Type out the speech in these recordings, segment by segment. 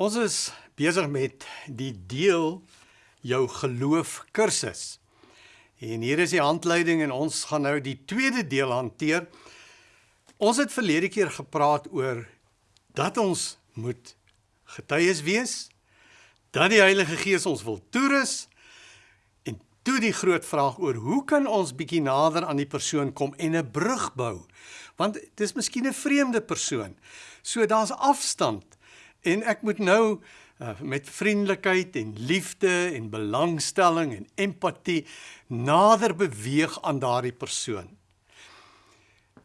Ons is besig met die deel jou geloof kursus. En hier is die handleiding en ons gaan nou die tweede deel hanteer. Ons het verlede keer gepraat oor dat ons moet getuies wees, dat die Heilige Gees ons wil toerus en toe die groot vraag oor hoe kan ons bietjie nader aan die persoon kom en 'n brug bou? Want dit is miskien 'n vreemde persoon. So daar's afstand. En ek moet nou uh, met vriendelikheid en liefde en belangstelling en empatie nader beweeg aan daardie persoon.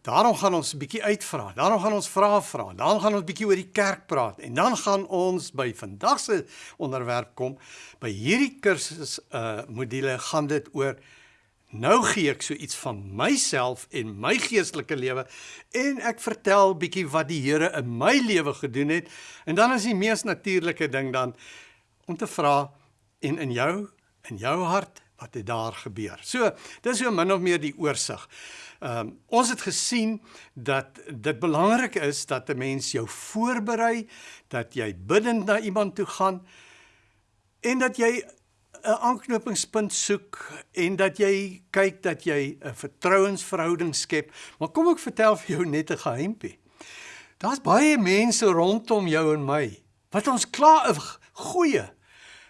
Daarom gaan ons 'n bietjie uitvra. Daarom gaan ons vra vra. Dan gaan ons bietjie oor die kerk praat en dan gaan ons by vandag se onderwerp kom. By hierdie kursus uh module gaan dit oor Nou gee ek so iets van myself en my geestelike lewe en ek vertel bietjie wat die Here in my lewe gedoen het en dan is die mees natuurlike ding dan om te vra en in jou in jou hart wat het daar gebeur. So, dis so min of meer die oorsig. Ehm um, ons het gesien dat dit belangrik is dat 'n mens jou voorberei, dat jy bidend na iemand toe gaan en dat jy 'n aanknopingspunt soek en dat jy kyk dat jy 'n vertrouensverhouding skep. Maar kom ek vertel vir jou net 'n geheimpie. Daar's baie mense rondom jou en my wat ons klaar 'n goeie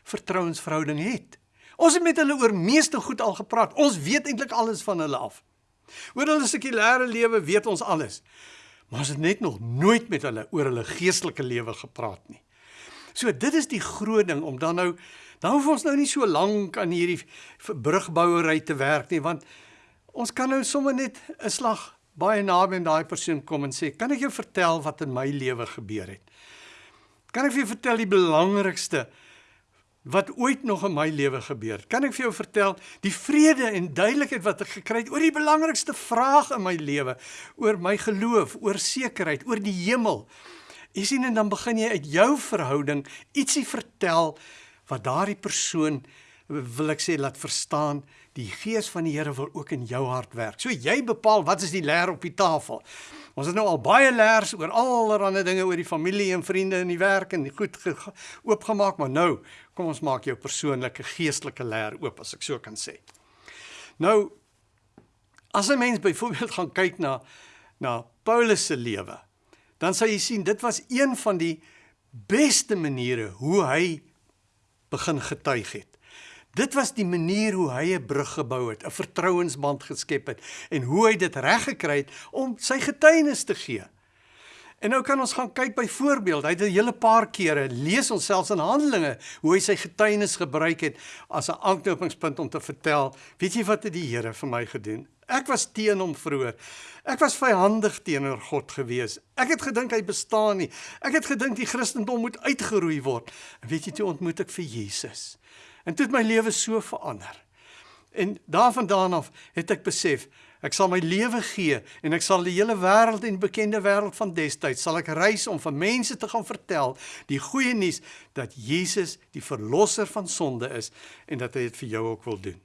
vertrouensverhouding het. Ons het met hulle oor meeste goed al gepraat. Ons weet eintlik alles van hulle af. Oor hulle sekulêre lewe weet ons alles. Maar ons het net nog nooit met hulle oor hulle geestelike lewe gepraat nie. So dit is die groot ding om dan nou Dan hoef ons nou nie so lank aan hierdie brugbouery te werk nie, want ons kan nou sommer net 'n slag baie naby aan daai persoon kom en sê, "Kan ek jou vertel wat in my lewe gebeur het?" Kan ek vir jou vertel die belangrikste wat ooit nog in my lewe gebeur? Kan ek vir jou vertel die vrede en duidelikheid wat ek gekry het oor die belangrikste vraag in my lewe, oor my geloof, oor sekerheid, oor die hemel? Jy sien en dan begin jy uit jou verhouding ietsie vertel wat daardie persoon wil ek sê laat verstaan die gees van die Here wil ook in jou hart werk. So jy bepaal wat is die leer op die tafel. Ons het nou al baie leers oor allerlei dinge oor die familie en vriende en die werk en goed oopgemaak, maar nou kom ons maak jou persoonlike geestelike leer oop as ek so kan sê. Nou as 'n mens byvoorbeeld gaan kyk na na Paulus se lewe, dan sal jy sien dit was een van die beste maniere hoe hy begin getuig het. Dit was die manier hoe hy 'n brug gebou het, 'n vertrouensband geskep het en hoe hy dit reg gekry het om sy getuienis te gee. En nou kan ons gaan kyk by voorbeeld. Hy het 'n hele paar kere lees ons selfs in Handelinge hoe hy sy getuienis gebruik het as 'n aanknopingspunt om te vertel, weet jy wat het die Here vir my gedoen? Ek was teen hom vroeër. Ek was vyandig teenoor God gewees. Ek het gedink hy bestaan nie. Ek het gedink die Christendom moet uitgeroei word. En weet jy toe ontmoet ek vir Jesus. En toe het my lewe so verander. En daarvandaan af het ek besef ek sal my lewe gee en ek sal die hele wêreld en bekende wêreld van destyds sal ek reis om vir mense te gaan vertel die goeie nuus dat Jesus die verlosser van sonde is en dat hy dit vir jou ook wil doen.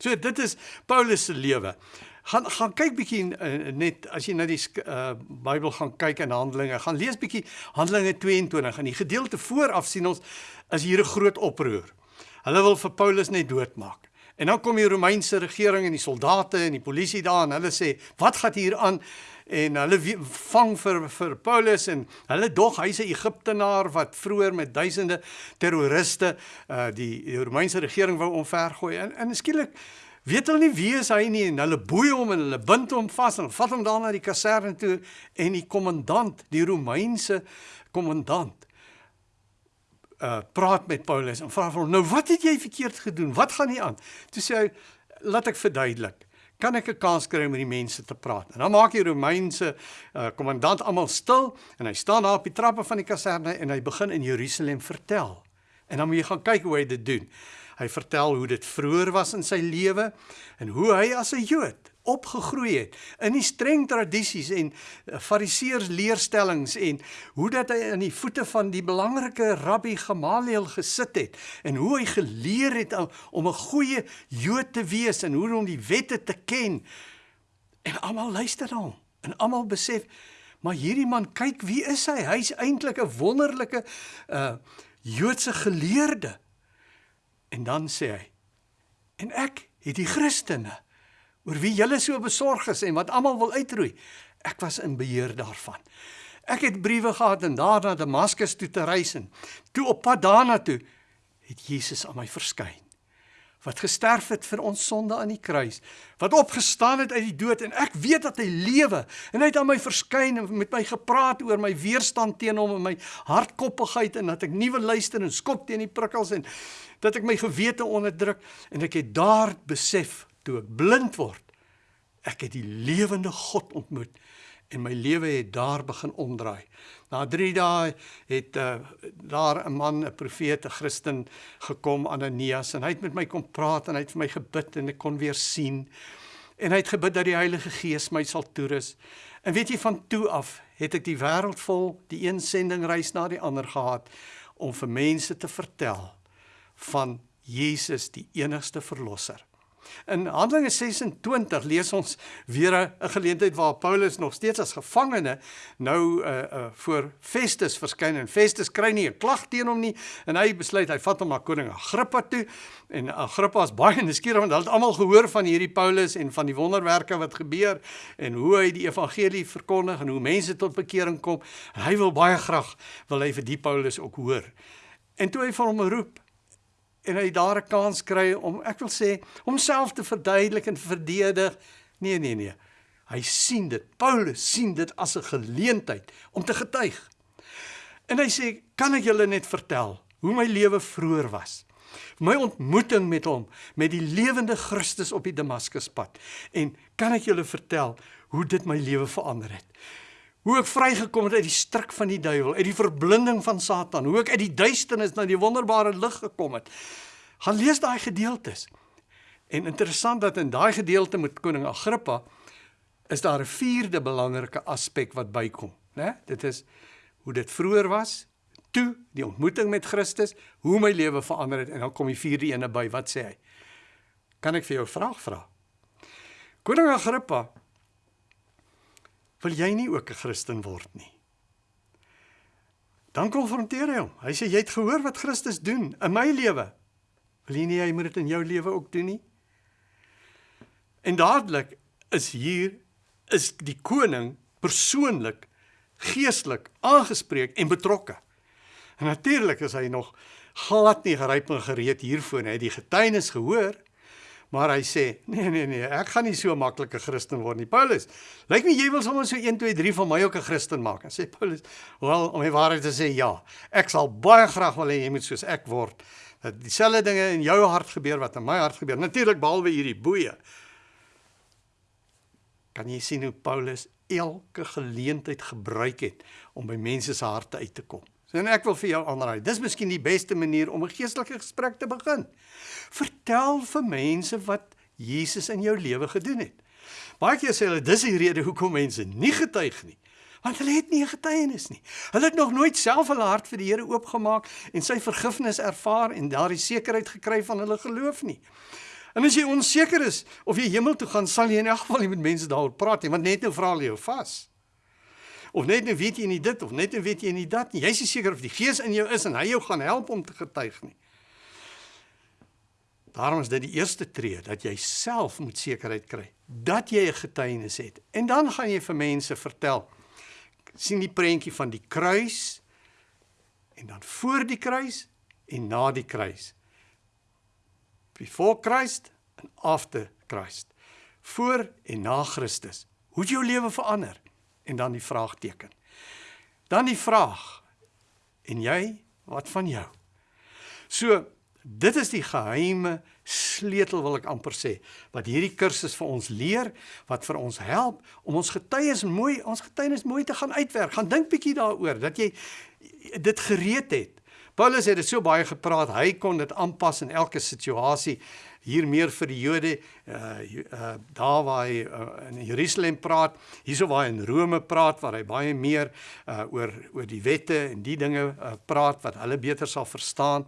So dit is Paulus se lewe gaan gaan kyk bietjie uh, net as jy na die uh, Bybel gaan kyk in Handelinge, gaan lees bietjie Handelinge 22 en die gedeelte vooraf sien ons is hier 'n groot oproer. Hulle wil vir Paulus net doodmaak. En dan kom die Romeinse regering en die soldate en die polisie daar en hulle sê, "Wat gaan hier aan?" En hulle vang vir vir Paulus en hulle dog hy's 'n Egiptenaar wat vroeër met duisende terroriste uh die, die Romeinse regering wou omvergooi. En, en skielik weet hulle nie wie is hy nie en hulle boei hom en hulle bind hom vas en vat hom daar na die kaserne toe en die kommandant, die Romeinse kommandant uh praat met Paulus en vra vir hom nou wat het jy verkeerd gedoen? Wat gaan nie aan? Toe sê hy laat ek verduidelik. Kan ek 'n kans kry om met die mense te praat? En dan maak die Romeinse uh kommandant almal stil en hy staan daar op die trappe van die kaserne en hy begin in Jerusalem vertel. En dan moet jy gaan kyk hoe hy dit doen. Hy vertel hoe dit vroeër was in sy lewe en hoe hy as 'n Jood opgegroei het in die streng tradisies en eh, fariseërs leerstellings en hoe dat hy aan die voete van die belangrike rabbi Gamaliel gesit het en hoe hy geleer het om 'n goeie Jood te wees en hoe om die wette te ken. En almal luister na hom en almal besef Maar hierdie man, kyk wie is hy? Hy's eintlik 'n wonderlike uh Joodse geleerde. En dan sê hy: "En ek het die Christene oor wie julle so besorg is en wat almal wil uitroei. Ek was in beheer daarvan. Ek het briewe gehad en daarna Damaskus toe te reis en toe op pad daarna toe het Jesus aan my verskyn wat gesterf het vir ons sonde aan die kruis, wat opgestaan het uit die dood en ek weet dat hy lewe en hy het aan my verskyn en met my gepraat oor my weerstand teen hom en my hardkoppigheid en dat ek nuwe luister en skop teen die prikkels en dat ek my gewete onderdruk en ek het daar besef toe ek blind word ek het die lewende God ontmoet en my lewe het daar begin omdraai. Na 3 dae het uh, daar 'n man, 'n profeet, 'n Christen gekom, Ananias, en hy het met my kom praat en hy het vir my gebid en ek kon weer sien. En hy het gebid dat die Heilige Gees my sal toerus. En weet jy van toe af het ek die wêreld vol, die een sendingreis na die ander gehad om vir mense te vertel van Jesus, die enigste verlosser. In Handelinge 26 lees ons weer 'n geleentheid waar Paulus nog steeds as gevangene nou uh uh voor Festus verskyn en Festus kry nie 'n klag teen hom nie en hy besluit hy vat hom na koning Agrippa toe en Agrippa is baie nuuskierig want hy het almal gehoor van hierdie Paulus en van die wonderwerke wat gebeur en hoe hy die evangelie verkondig en hoe mense tot bekering kom en hy wil baie graag wil hy vir die Paulus ook hoor. En toe hy vir hom roep en hy daar 'n kans kry om ek wil sê homself te verduidelik en verdedig. Nee nee nee. Hy sien dit. Paulus sien dit as 'n geleentheid om te getuig. En hy sê, "Kan ek julle net vertel hoe my lewe vroeër was? My ontmoeting met hom, met die lewende Christus op die Damaskuspad. En kan ek julle vertel hoe dit my lewe verander het?" Hoe ek vrygekom het uit die struik van die duiwel, uit die verblinding van Satan, hoe ek uit die duisternis na die wonderbare lig gekom het. Gaan lees daai gedeeltes. En interessant dat in daai gedeelte met koning Agrippa is daar 'n vierde belangrike aspek wat bykom, né? Dit is hoe dit vroeër was, toe die ontmoeting met Christus, hoe my lewe verander het en dan kom die vierde ene by. Wat sê hy? Kan ek vir jou 'n vraag vra? Koning Agrippa wil jy nie ook 'n Christen word nie? Dan konfronteer hy hom. Hy sê jy het gehoor wat Christus doen in my lewe. Wil jy nie hy moet dit in jou lewe ook doen nie? En dadelik is hier is die koning persoonlik geestelik aangespreek en betrokke. En natuurlik is hy nog glad nie gereed en gereed hiervoor nie. Hy het die getuienis gehoor Maar hy sê, nee nee nee, ek gaan nie so maklik 'n Christen word nie. Paulus, lyk my jy wil sommer so 1 2 3 van my ook 'n Christen maak. En sê Paulus, "Wel, om die waarheid te sê, ja. Ek sal baie graag wil hê jy moet soos ek word. Dat dieselfde dinge in jou hart gebeur wat in my hart gebeur. Natuurlik behalwe hierdie boeye." Kan jy sien hoe Paulus elke geleentheid gebruik het om by mense se harte uit te kom? So en ek wil vir jou aanraai. Dis miskien die beste manier om 'n geestelike gesprek te begin. Vertel vir mense wat Jesus in jou lewe gedoen het. Baie keer sê hulle dis die rede hoekom mense nie getuig nie. Want hulle het nie 'n getuienis nie. Hulle het nog nooit self hulle hart vir die Here oopgemaak en sy vergifnis ervaar en daardie sekerheid gekry van hulle geloof nie. En as jy onseker is of jy hemel toe gaan, sal jy in elk geval nie met mense daaroor praat nie, want net nou vra hulle jou vas of net nou weet jy nie dit of net nou weet jy nie dat nie. Jy's nie seker of die Gees in jou is en hy jou gaan help om te getuig nie. Daarom is dit die eerste tree dat jy self moet sekerheid kry dat jy 'n getuienis het. En dan gaan jy vir mense vertel. sien die prentjie van die kruis en dan voor die kruis en na die kruis. Before Christ and after Christ. Voor en na Christus. Hoe het jou lewe verander? En dan die vraagteken. Dan die vraag. En jy, wat van jou? So, dit is die geheime sleutel wil ek amper sê wat hierdie kursus vir ons leer, wat vir ons help om ons getuies mooi, ons getuienis mooi te gaan uitwerk. Gaan dink bietjie daaroor dat jy dit gereed het. Paulus het dit so baie gepraat, hy kon dit aanpas in elke situasie hier meer vir die Jode uh, uh daar waar hy uh, in Jerusalem praat, hierso waar hy in Rome praat waar hy baie meer uh oor oor die wette en die dinge uh, praat wat hulle beter sal verstaan.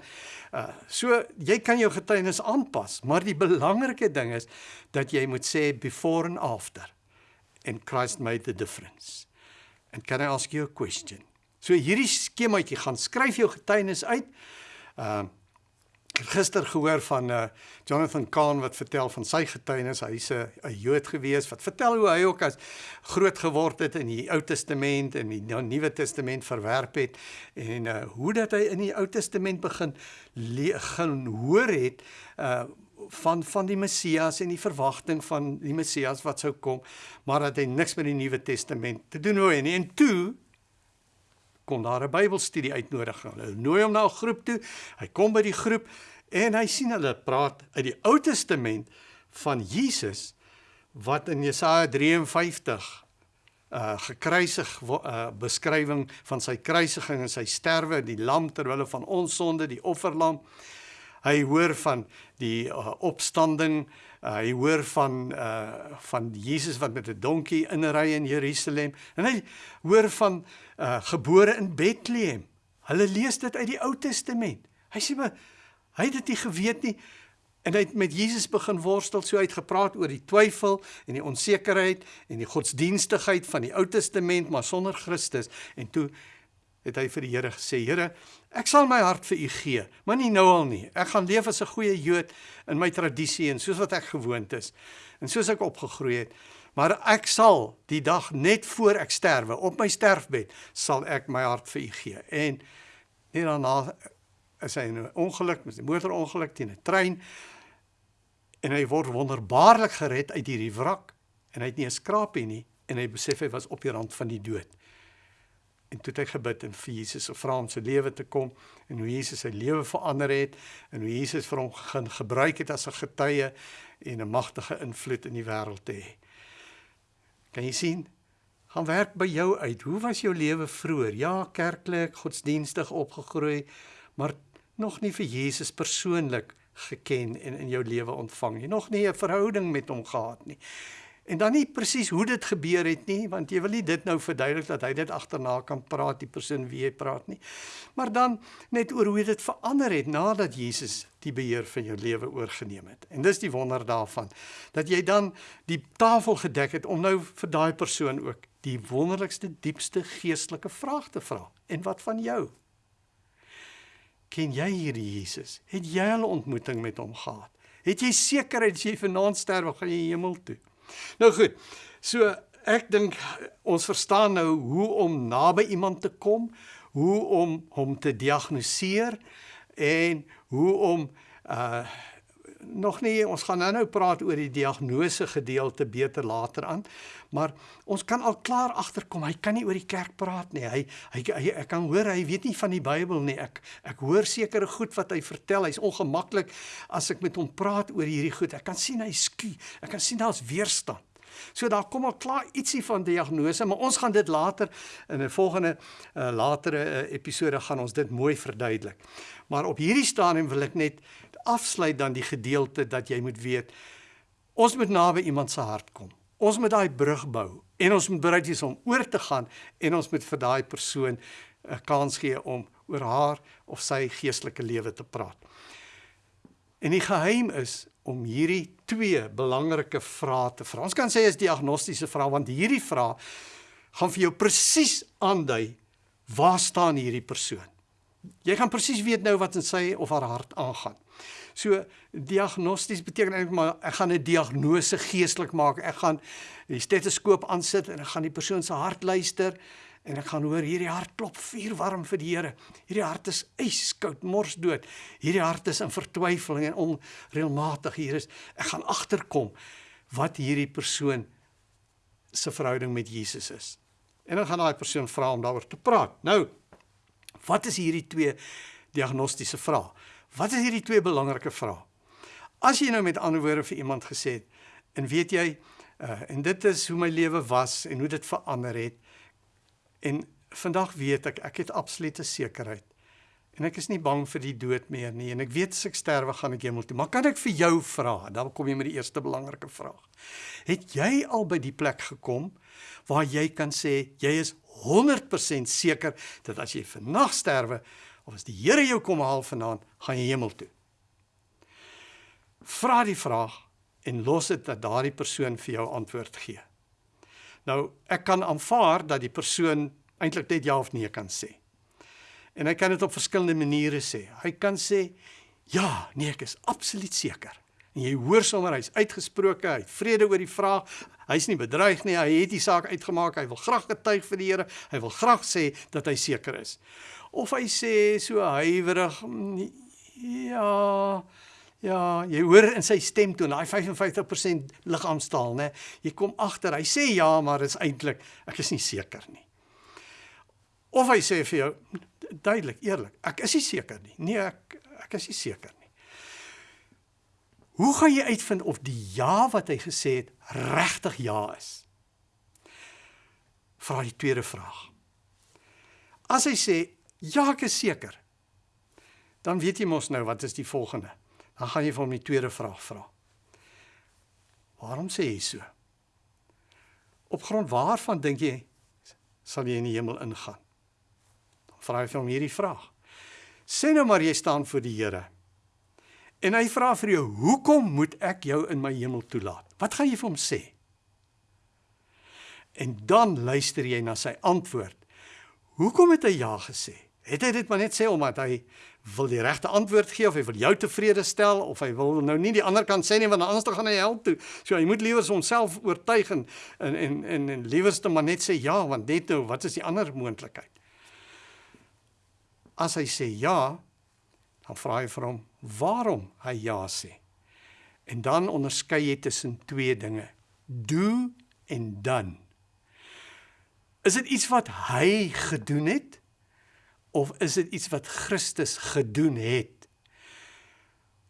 Uh so jy kan jou getuienis aanpas, maar die belangrike ding is dat jy moet sê before and after and Christ made the difference. And can I ask you a question? So hierdie skemaatjie gaan skryf jou getuienis uit. Uh, gister gehoor van uh Jonathan Kahn wat vertel van sy getuienis. Hy's 'n 'n Jood gewees wat vertel hoe hy ook as groot geword het in die Ou Testament en die Nuwe Testament verwerp het en uh hoe dat hy in die Ou Testament begin gaan hoor het uh van van die Messias en die verwagting van die Messias wat sou kom, maar dat hy niks met die Nuwe Testament te doen wou hê nie. En toe kom daar 'n Bybelstudie uitnodiging. Hulle nooi hom na 'n groep toe. Hy kom by die groep en hy sien hulle praat uit die Ou Testament van Jesus wat in Jesaja 53 uh gekruisig uh beskrywing van sy kruisiging en sy sterwe, die lam ter wille van ons sonde, die offerlam. Hy hoor van die uh, opstanding Uh, hy hoor van uh van Jesus wat met 'n donkie inry in Jerusalem en hy hoor van uh gebore in Bethlehem. Hulle lees dit uit die Ou Testament. Hy sê maar hy het dit nie geweet nie en hy het met Jesus begin worstel, so hy het gepraat oor die twyfel en die onsekerheid en die godsdienstigheid van die Ou Testament maar sonder Christus en toe het hy vir die Here gesê: "Here, ek sal my hart vir U gee, maar nie nou al nie. Ek gaan leef as 'n goeie Jood in my tradisie en soos wat ek gewoond is en soos ek opgegroei het. Maar ek sal die dag net voor ek sterwe, op my sterfbed, sal ek my hart vir U gee." En net daarna is hy in 'n ongeluk, 'n motorongeluk teen 'n trein en hy word wonderbaarlik gered uit hierdie wrak en hy het nie 'n skrapie nie en hy besef hy was op die rand van die dood en toe het hy gebid en vir Jesus gevra om sy lewe te kom en hoe Jesus sy lewe verander het en hoe Jesus vir hom begin gebruik het as 'n getuie en 'n magtige invloed in die wêreld te hê. Kan jy sien? Gaan werk by jou uit. Hoe was jou lewe vroeër? Ja, kerklik, godsdienstig opgegroei, maar nog nie vir Jesus persoonlik geken en in jou lewe ontvang nie. Nog nie 'n verhouding met hom gehad nie. En dan nie presies hoe dit gebeur het nie, want jy wil nie dit nou verduidelik dat hy dit agterna kan praat die persoon wie hy praat nie. Maar dan net oor hoe dit verander het nadat Jesus die beheer van jou lewe oorgeneem het. En dis die wonder daarvan dat jy dan die tafel gedek het om nou vir daai persoon ook die wonderlikste diepste geestelike vraag te vra. En wat van jou? Ken jy hierdie Jesus? Het jy al 'n ontmoeting met hom gehad? Het jy sekerheid as jy vanaand sterf, gaan jy hemel toe? Nou goed. So ek dink ons verstaan nou hoe om naby iemand te kom, hoe om hom te diagnoseer en hoe om uh nog nie ons gaan nou-nou praat oor die diagnose gedeelte beter later aan maar ons kan al klaar agterkom hy kan nie oor die kerk praat nie. Hy hy, hy ek kan hoor hy weet nie van die Bybel nie. Ek ek hoor sekere goed wat hy vertel. Hy's ongemaklik as ek met hom praat oor hierdie goed. Ek kan sien hy skie ek kan sien daar's weerstand So daar kom al klaar ietsie van diagnose, maar ons gaan dit later in 'n volgende uh, latere uh, episode gaan ons dit mooi verduidelik. Maar op hierdie stadium wil ek net afsluit dan die gedeelte dat jy moet weet ons moet naby iemand se hart kom. Ons moet daai brug bou en ons moet bereid wees om oor te gaan en ons moet vir daai persoon 'n kans gee om oor haar of sy geestelike lewe te praat. En die geheim is om hierdie twee belangrike vrae te vra. Ons kan sê is diagnostiese vrae want hierdie vrae gaan vir jou presies aandui waar staan hierdie persoon. Jy gaan presies weet nou wat in sy of haar hart aangaan. So diagnosties beteken eintlik maar ek gaan 'n diagnose geestelik maak. Ek gaan die stetoskoop aansit en ek gaan die persoon se hart luister en ek gaan hoor hierdie hart klop vuurwarm vir die Here. Hierdie hart is yskoud, morsdood. Hierdie hart is in vertwyfeling en onreëlmatig. Hier is ek gaan agterkom wat hierdie persoon se verhouding met Jesus is. En dan gaan daai persoon vra om daaroor te praat. Nou, wat is hierdie twee diagnostiese vrae? Wat is hierdie twee belangrike vrae? As jy nou met ander woorde vir iemand gesê het en weet jy uh, en dit is hoe my lewe was en hoe dit verander het, En vandag weet ek ek het absolute sekerheid. En ek is nie bang vir die dood meer nie en ek weet as ek sterwe gaan ek hemel toe. Maar kan ek vir jou vra? Dan kom jy met die eerste belangrike vraag. Het jy al by die plek gekom waar jy kan sê jy is 100% seker dat as jy vannag sterwe of as die Here jou kom haal vanaand, gaan jy hemel toe? Vra die vraag en los dit dat daardie persoon vir jou antwoord gee. Nou, ek kan aanvaar dat die persoon eintlik net ja of nee kan sê. En hy kan dit op verskillende maniere sê. Hy kan sê ja, nee, ek is absoluut seker. En jy hoor sommer hy's uitgesproke, hy het vrede oor die vraag. Hy's nie bedreig nie, hy het die saak uitgemaak. Hy wil graag getuig vir die Here. Hy wil graag sê dat hy seker is. Of hy sê so huiwerig, "Mm, ja, ja, jy hoor in sy stemtoon, daai 55% liggaamstaal, né? Jy kom agter, hy sê ja, maar dit is eintlik ek is nie seker nie. Of hy sê vir jou duidelik, eerlik, ek is nie seker nie. Nee, ek ek is nie seker nie. Hoe gaan jy uitvind of die ja wat hy gesê het regtig ja is? Vra die tweede vraag. As hy sê ja, ek is seker, dan weet jy mos nou wat is die volgende. Dan gaan jy vir hom die tweede vraag vra. Waarom sê jy so? Op grond waarvan dink jy sal jy in die hemel ingaan? Dan vra jy vir hom hierdie vraag. Sê nou maar jy staan voor die Here. En hy vra vir jou, "Hoekom moet ek jou in my hemel toelaat?" Wat gaan jy vir hom sê? En dan luister jy na sy antwoord. Hoekom het hy ja gesê? Het hy dit maar net sê omdat hy wil die regte antwoord gee of hy wil jou tevrede stel of hy wil nou nie die ander kant sê nie want anders dan gaan hy hel toe. So hy moet liewer homself oortuig en en en, en, en liewerste maar net sê ja want net nou wat is die ander moontlikheid? As hy sê ja, dan vra hy vir hom waarom hy ja sê. En dan onderskei jy tussen twee dinge: do en done. Is dit iets wat hy gedoen het of is dit iets wat Christus gedoen het?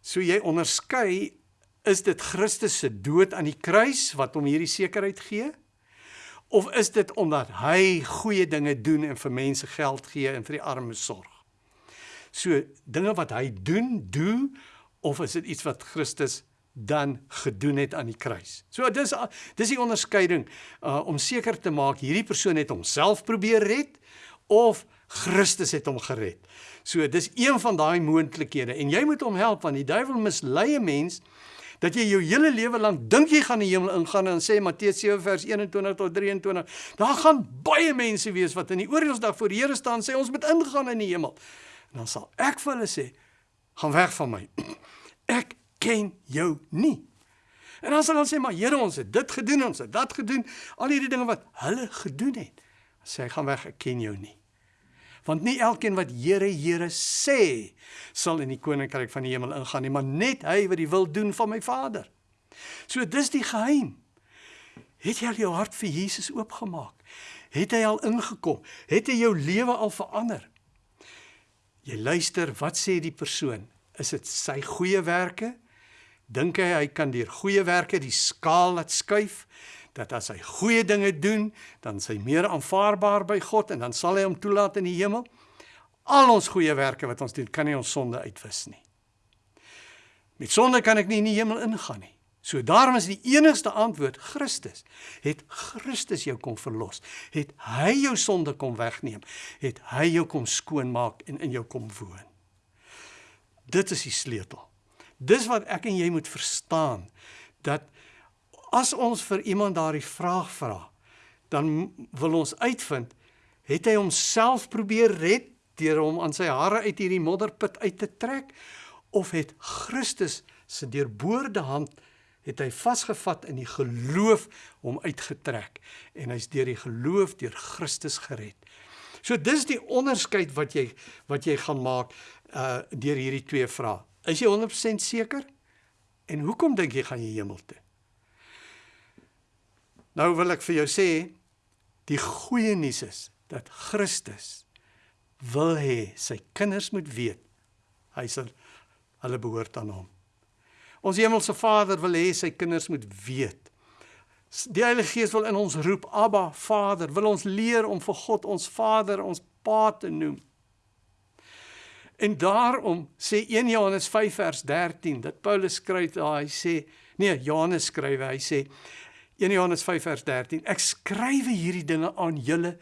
So jy onderskei is dit Christus se dood aan die kruis wat hom hierdie sekerheid gee? Of is dit omdat hy goeie dinge doen en vir mense geld gee en vir die armes sorg? So dinge wat hy doen, doen of is dit iets wat Christus dan gedoen het aan die kruis. So dis dis die onderskeiding uh, om seker te maak hierdie persoon het homself probeer red of Christus het hom gered. So dis een van daai moontlikhede en jy moet hom help want die duiwel mislei 'n mens dat jy jou hele lewe lank dink jy gaan die hemel ingaan en sê Matteus 7 vers 21 tot 23 daar gaan baie mense wees wat in die oordeelsdag voor die Here staan sê ons moet ingaan in die hemel. En dan sal ek vir hulle sê gaan weg van my. Ek ken jou nie. En dan sal hulle sê maar Here ons het dit gedoen, ons het dat gedoen, al hierdie dinge wat hulle gedoen het. Sê gaan weg, ek ken jou nie. Want nie elkeen wat Here Here sê sal in die koninkryk van die hemel ingaan nie, maar net hy wat die wil doen van my Vader. So dis die geheim. Het jy al jou hart vir Jesus oopgemaak? Het hy al ingekom? Het hy jou lewe al verander? Jy luister, wat sê die persoon? Is dit sy goeie werke? dink hy hy kan deur goeie werke die skaal laat skuif dat as hy goeie dinge doen, dan sy meer aanvaarbaar by God en dan sal hy hom toelaat in die hemel. Al ons goeie werke wat ons doen, kan nie ons sonde uitwis nie. Met sonde kan ek nie in die hemel ingaan nie. So daarom is die enigste antwoord Christus. Het Christus jou kom verlos? Het hy jou sonde kom wegneem? Het hy jou kom skoonmaak en in jou kom woon? Dit is die sleutel. Dis wat ek en jy moet verstaan dat as ons vir iemand daardie vraag vra, dan wil ons uitvind het hy homself probeer red deur hom aan sy hare uit hierdie modderput uit te trek of het Christus se deurboorde hand het hy vasgevat in die geloof hom uitgetrek en hy's deur die geloof deur Christus gered. So dis die onderskeid wat jy wat jy gaan maak uh deur hierdie twee vrae. Is jy 100% seker? En hoekom dink jy gaan jy hemel toe? Nou wil ek vir jou sê die goeie nuus is dat Christus wil hê sy kinders moet weet hy sal hulle behoort aan hom. Ons hemelse Vader wil hê sy kinders moet weet. Die Heilige Gees wil in ons roep Abba Vader, wil ons leer om vir God ons Vader, ons Pa te noem. En daarom sê 1 Johannes 5 vers 13 dat Paulus skryf daar hy sê nee Johannes skryf hy sê 1 Johannes 5 vers 13 ek skryf hierdie dinge aan julle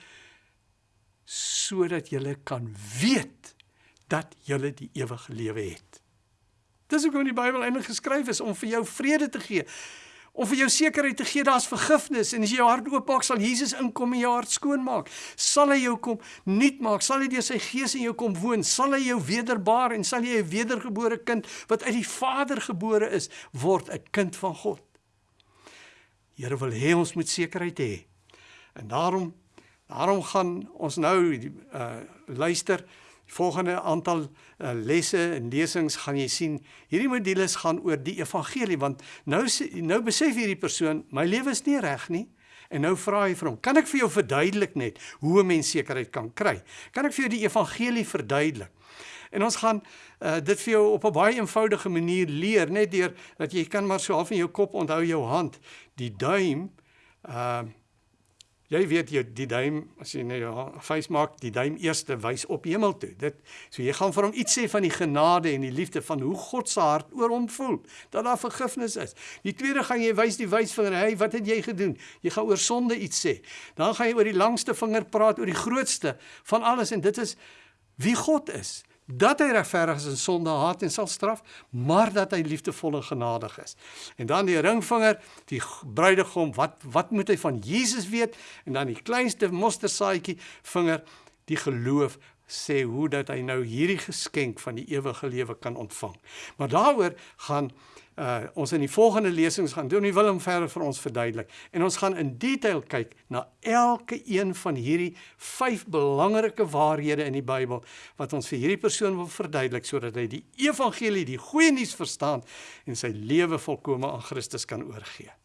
sodat julle kan weet dat julle die ewige lewe het. Dis hoekom die Bybel eintlik geskryf is om vir jou vrede te gee. om vir jou sekerheid te gee daar's vergifnis en as jy jou hart oopmaak sal Jesus inkom en jou hart skoon maak. Sal hy jou kom nuut maak, sal hy deur sy gees in jou kom woon, sal hy jou wederbaar en sal jy 'n wedergebore kind wat uit die Vader gebore is, word 'n kind van God. Here wil hê ons moet sekerheid hê. En daarom daarom gaan ons nou uh luister volgende aantal uh, lesse en lesings gaan jy sien. Hierdie modules gaan oor die evangelie want nou nou besef hierdie persoon my lewe is nie reg nie. En nou vra hy vir hom kan ek vir jou verduidelik net hoe 'n mens sekerheid kan kry? Kan ek vir jou die evangelie verduidelik en ons gaan uh, dit vir jou op 'n baie eenvoudige manier leer net deur dat jy kan maar so half in jou kop onthou jou hand die duim uh Jy weet jy die duim as jy nou face maak, die duim eerste wys op hemel toe. Dit so jy gaan vir hom iets sê van die genade en die liefde van hoe God se hart oor hom voel, dat daar vergifnis is. Die tweede gaan jy wys die wysvinger, hey, wat het jy gedoen? Jy gaan oor sonde iets sê. Dan gaan jy oor die langste vinger praat oor die grootste van alles en dit is wie God is dat hy regverdig is en sonde haat en sal straf, maar dat hy liefdevol en genadig is. En dan die ringvinger, die bruidegom, wat wat moet hy van Jesus weet? En dan die kleinste mostersaadjie vinger, die geloof sê hoe dat hy nou hierdie geskenk van die ewige lewe kan ontvang. Maar daaroor gaan uh ons in die volgende lesings gaan doen. Nie Willem verder vir ons verduidelik en ons gaan in detail kyk na elke een van hierdie vyf belangrike waarhede in die Bybel wat ons vir hierdie persoon wil verduidelik sodat hy die evangelie, die goeie nuus verstaan en sy lewe volkome aan Christus kan oorgee.